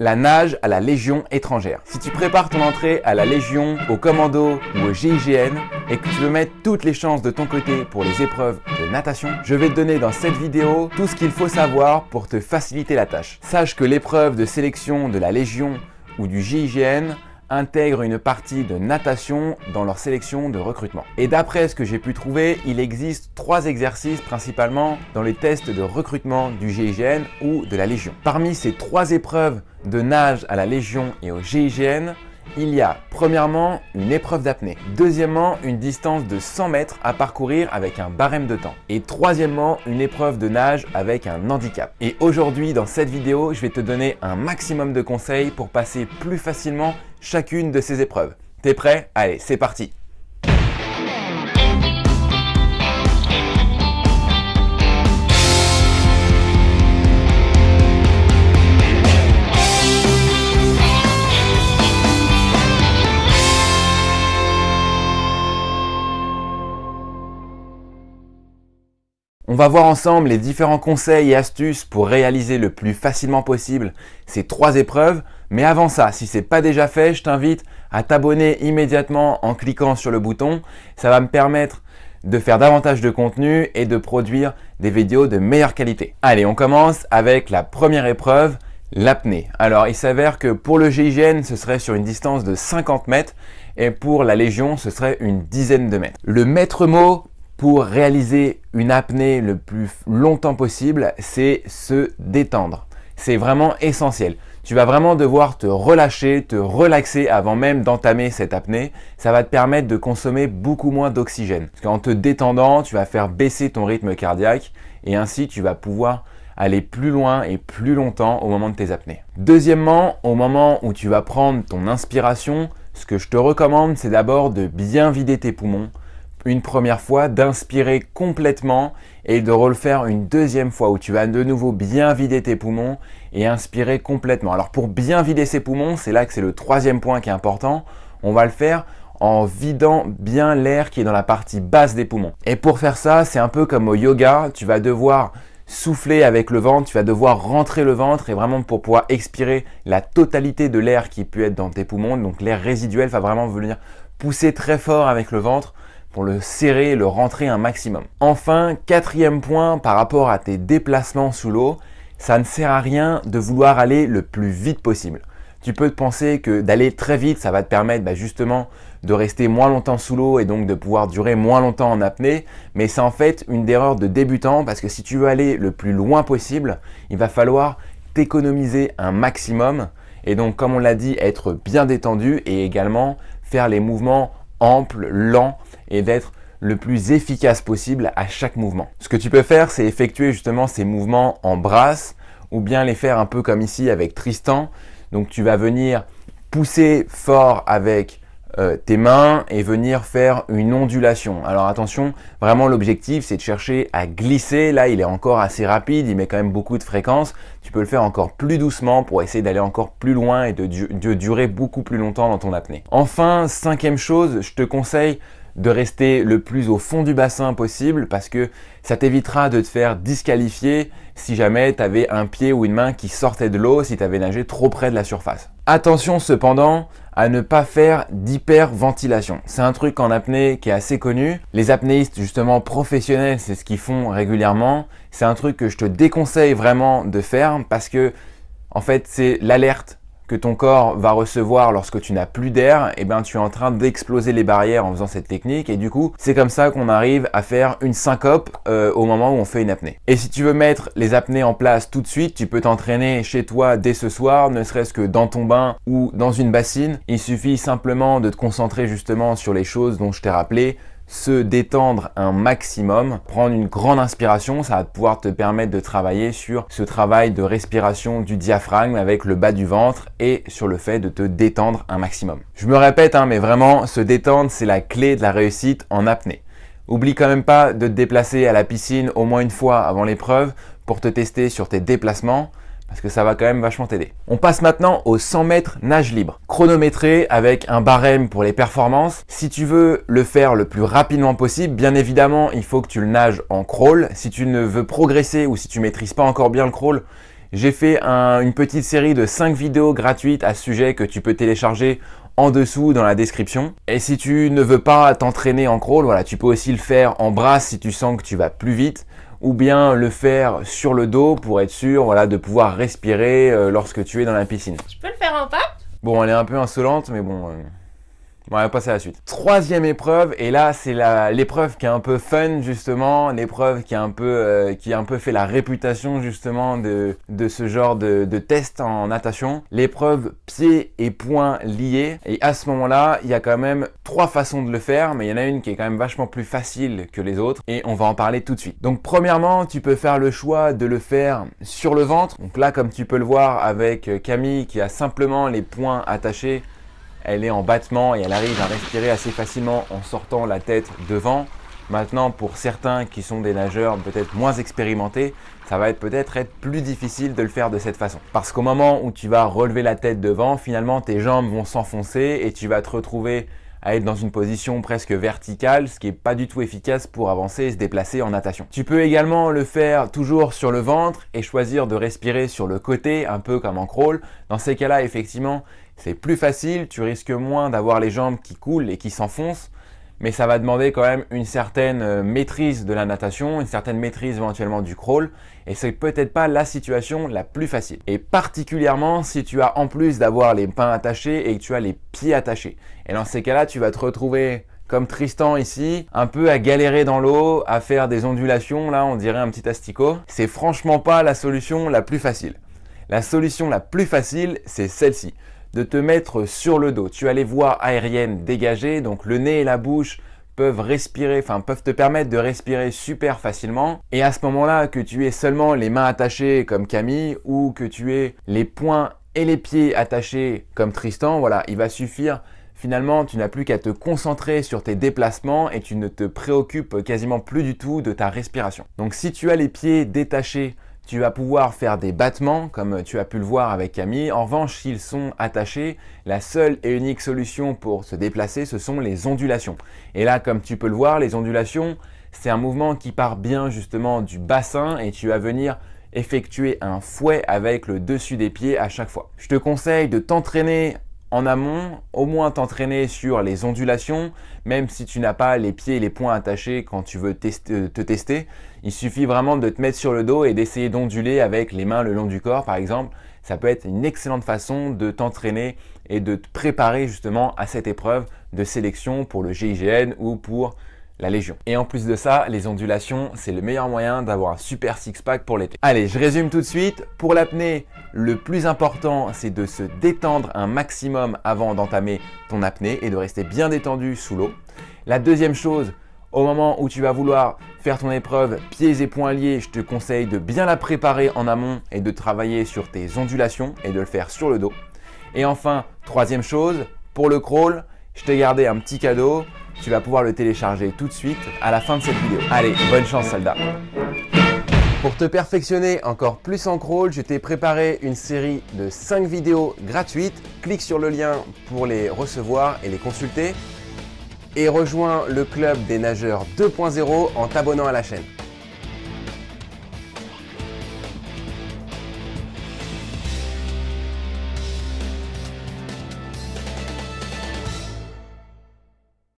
La nage à la Légion étrangère. Si tu prépares ton entrée à la Légion, au commando ou au GIGN et que tu veux mettre toutes les chances de ton côté pour les épreuves de natation, je vais te donner dans cette vidéo tout ce qu'il faut savoir pour te faciliter la tâche. Sache que l'épreuve de sélection de la Légion ou du GIGN intègrent une partie de natation dans leur sélection de recrutement. Et d'après ce que j'ai pu trouver, il existe trois exercices principalement dans les tests de recrutement du GIGN ou de la Légion. Parmi ces trois épreuves de nage à la Légion et au GIGN, il y a premièrement une épreuve d'apnée, deuxièmement une distance de 100 mètres à parcourir avec un barème de temps et troisièmement une épreuve de nage avec un handicap. Et aujourd'hui dans cette vidéo, je vais te donner un maximum de conseils pour passer plus facilement chacune de ces épreuves. T'es prêt? Allez, c'est parti On va voir ensemble les différents conseils et astuces pour réaliser le plus facilement possible ces trois épreuves. Mais avant ça, si ce n'est pas déjà fait, je t'invite à t'abonner immédiatement en cliquant sur le bouton. Ça va me permettre de faire davantage de contenu et de produire des vidéos de meilleure qualité. Allez, on commence avec la première épreuve, l'apnée. Alors, il s'avère que pour le GIGN, ce serait sur une distance de 50 mètres et pour la Légion, ce serait une dizaine de mètres. Le maître mot pour réaliser une apnée le plus longtemps possible, c'est se détendre. C'est vraiment essentiel. Tu vas vraiment devoir te relâcher, te relaxer avant même d'entamer cette apnée. Ça va te permettre de consommer beaucoup moins d'oxygène. Parce qu'en te détendant, tu vas faire baisser ton rythme cardiaque et ainsi tu vas pouvoir aller plus loin et plus longtemps au moment de tes apnées. Deuxièmement, au moment où tu vas prendre ton inspiration, ce que je te recommande, c'est d'abord de bien vider tes poumons une première fois, d'inspirer complètement et de refaire une deuxième fois où tu vas de nouveau bien vider tes poumons et inspirer complètement. Alors pour bien vider ses poumons, c'est là que c'est le troisième point qui est important. On va le faire en vidant bien l'air qui est dans la partie basse des poumons. Et pour faire ça, c'est un peu comme au yoga, tu vas devoir souffler avec le ventre, tu vas devoir rentrer le ventre et vraiment pour pouvoir expirer la totalité de l'air qui peut être dans tes poumons, donc l'air résiduel va vraiment venir pousser très fort avec le ventre pour le serrer le rentrer un maximum. Enfin, quatrième point par rapport à tes déplacements sous l'eau, ça ne sert à rien de vouloir aller le plus vite possible. Tu peux te penser que d'aller très vite, ça va te permettre bah, justement de rester moins longtemps sous l'eau et donc de pouvoir durer moins longtemps en apnée. Mais c'est en fait une erreur de débutant parce que si tu veux aller le plus loin possible, il va falloir t'économiser un maximum. Et donc, comme on l'a dit, être bien détendu et également faire les mouvements amples, lents et d'être le plus efficace possible à chaque mouvement. Ce que tu peux faire, c'est effectuer justement ces mouvements en brasse ou bien les faire un peu comme ici avec Tristan. Donc tu vas venir pousser fort avec euh, tes mains et venir faire une ondulation. Alors attention, vraiment l'objectif c'est de chercher à glisser. Là il est encore assez rapide, il met quand même beaucoup de fréquence. Tu peux le faire encore plus doucement pour essayer d'aller encore plus loin et de, de durer beaucoup plus longtemps dans ton apnée. Enfin, cinquième chose, je te conseille de rester le plus au fond du bassin possible parce que ça t'évitera de te faire disqualifier si jamais tu avais un pied ou une main qui sortait de l'eau si tu avais nagé trop près de la surface. Attention cependant à ne pas faire d'hyperventilation. C'est un truc en apnée qui est assez connu. Les apnéistes justement professionnels, c'est ce qu'ils font régulièrement. C'est un truc que je te déconseille vraiment de faire parce que en fait c'est l'alerte que ton corps va recevoir lorsque tu n'as plus d'air, et eh ben tu es en train d'exploser les barrières en faisant cette technique et du coup c'est comme ça qu'on arrive à faire une syncope euh, au moment où on fait une apnée. Et si tu veux mettre les apnées en place tout de suite, tu peux t'entraîner chez toi dès ce soir, ne serait-ce que dans ton bain ou dans une bassine. Il suffit simplement de te concentrer justement sur les choses dont je t'ai rappelé, se détendre un maximum, prendre une grande inspiration, ça va pouvoir te permettre de travailler sur ce travail de respiration du diaphragme avec le bas du ventre et sur le fait de te détendre un maximum. Je me répète, hein, mais vraiment, se détendre, c'est la clé de la réussite en apnée. Oublie quand même pas de te déplacer à la piscine au moins une fois avant l'épreuve pour te tester sur tes déplacements parce que ça va quand même vachement t'aider. On passe maintenant au 100 mètres nage libre, chronométré avec un barème pour les performances. Si tu veux le faire le plus rapidement possible, bien évidemment, il faut que tu le nages en crawl. Si tu ne veux progresser ou si tu maîtrises pas encore bien le crawl, J'ai fait une petite série de 5 vidéos gratuites à ce sujet que tu peux télécharger en dessous dans la description. Et si tu ne veux pas t'entraîner en crawl, voilà, tu peux aussi le faire en brasse si tu sens que tu vas plus vite ou bien le faire sur le dos pour être sûr voilà, de pouvoir respirer euh, lorsque tu es dans la piscine. Je peux le faire en patte Bon, elle est un peu insolente, mais bon... Euh, on va passer à la suite. Troisième épreuve, et là c'est l'épreuve qui est un peu fun justement, l'épreuve qui, a un peu, euh, qui a un peu fait la réputation justement de, de ce genre de, de test en natation. L'épreuve pieds et poings liés. Et à ce moment-là, il y a quand même trois façons de le faire, mais il y en a une qui est quand même vachement plus facile que les autres, et on va en parler tout de suite. Donc premièrement, tu peux faire le choix de le faire sur le ventre. Donc là, comme tu peux le voir avec Camille qui a simplement les poings attachés, elle est en battement et elle arrive à respirer assez facilement en sortant la tête devant. Maintenant, pour certains qui sont des nageurs peut-être moins expérimentés, ça va être peut-être être plus difficile de le faire de cette façon. Parce qu'au moment où tu vas relever la tête devant, finalement tes jambes vont s'enfoncer et tu vas te retrouver à être dans une position presque verticale, ce qui n'est pas du tout efficace pour avancer et se déplacer en natation. Tu peux également le faire toujours sur le ventre et choisir de respirer sur le côté, un peu comme en crawl. Dans ces cas-là, effectivement, c'est plus facile, tu risques moins d'avoir les jambes qui coulent et qui s'enfoncent, mais ça va demander quand même une certaine euh, maîtrise de la natation, une certaine maîtrise éventuellement du crawl, et c'est peut-être pas la situation la plus facile. Et particulièrement si tu as en plus d'avoir les mains attachées et que tu as les pieds attachés. Et dans ces cas-là, tu vas te retrouver comme Tristan ici, un peu à galérer dans l'eau, à faire des ondulations, là on dirait un petit asticot. C'est franchement pas la solution la plus facile. La solution la plus facile, c'est celle-ci de te mettre sur le dos. Tu as les voies aériennes dégagées, donc le nez et la bouche peuvent respirer, enfin peuvent te permettre de respirer super facilement. Et à ce moment-là, que tu aies seulement les mains attachées comme Camille ou que tu aies les poings et les pieds attachés comme Tristan, voilà, il va suffire. Finalement, tu n'as plus qu'à te concentrer sur tes déplacements et tu ne te préoccupes quasiment plus du tout de ta respiration. Donc si tu as les pieds détachés tu vas pouvoir faire des battements comme tu as pu le voir avec Camille. En revanche, s'ils sont attachés, la seule et unique solution pour se déplacer, ce sont les ondulations. Et là, comme tu peux le voir, les ondulations, c'est un mouvement qui part bien justement du bassin et tu vas venir effectuer un fouet avec le dessus des pieds à chaque fois. Je te conseille de t'entraîner en amont, au moins t'entraîner sur les ondulations, même si tu n'as pas les pieds et les poings attachés quand tu veux te tester. Il suffit vraiment de te mettre sur le dos et d'essayer d'onduler avec les mains le long du corps par exemple. Ça peut être une excellente façon de t'entraîner et de te préparer justement à cette épreuve de sélection pour le GIGN ou pour la Légion. Et en plus de ça, les ondulations, c'est le meilleur moyen d'avoir un super six-pack pour l'été. Allez, je résume tout de suite. Pour l'apnée, le plus important, c'est de se détendre un maximum avant d'entamer ton apnée et de rester bien détendu sous l'eau. La deuxième chose, au moment où tu vas vouloir faire ton épreuve pieds et poings liés, je te conseille de bien la préparer en amont et de travailler sur tes ondulations et de le faire sur le dos. Et enfin, troisième chose, pour le crawl, je t'ai gardé un petit cadeau. Tu vas pouvoir le télécharger tout de suite à la fin de cette vidéo. Allez, bonne chance soldat Pour te perfectionner encore plus en crawl, je t'ai préparé une série de 5 vidéos gratuites. Clique sur le lien pour les recevoir et les consulter. Et rejoins le club des nageurs 2.0 en t'abonnant à la chaîne.